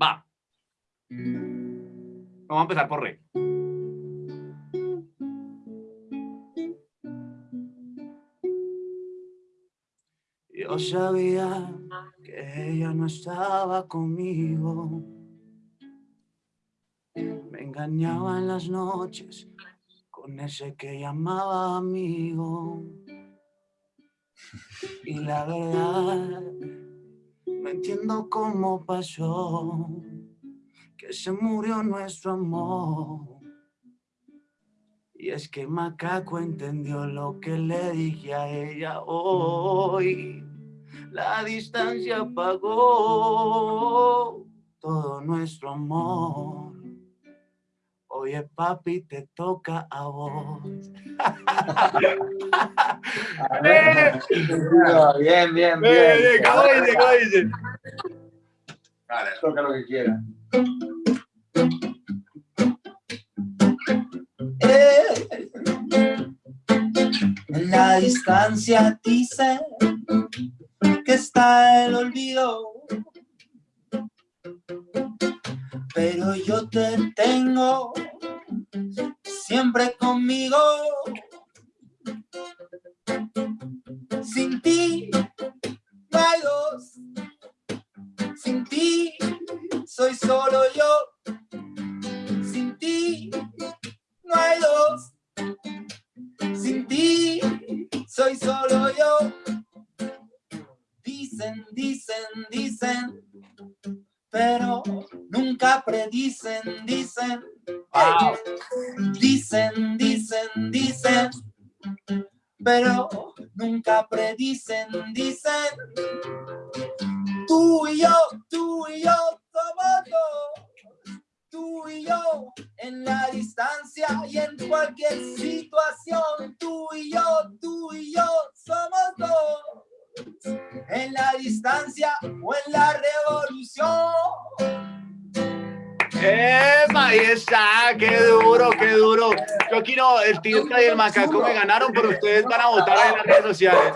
Va. Vamos a empezar por re. Yo sabía que ella no estaba conmigo. Me engañaba en las noches con ese que llamaba amigo. Y la verdad, no entiendo cómo pasó que se murió nuestro amor. Y es que Macaco entendió lo que le dije a ella hoy. La distancia apagó todo nuestro amor. Oye, papi, te toca a vos. bien, bien, bien. Bien, bien, ¿cómo dice? ¿Cómo dice? Vale, toca lo que quiera. Eh, En la distancia dice que está el olvido. Pero yo te tengo siempre conmigo. Sin ti no hay dos. Sin ti soy solo yo. Sin ti no hay dos. Sin ti soy solo yo. Dicen, dicen, dicen, pero nunca predicen, dicen. Wow. Dicen, dicen, dicen, pero nunca predicen, dicen. Tú y yo, tú y yo somos dos. Tú y yo en la distancia y en cualquier situación. Tú y yo, tú y yo somos dos. En la distancia o en la revolución. ¡Epa! Ahí está, qué duro, qué duro. Yo aquí no, el Tilca y el Macaco me ganaron, pero ustedes van a votar en las redes sociales.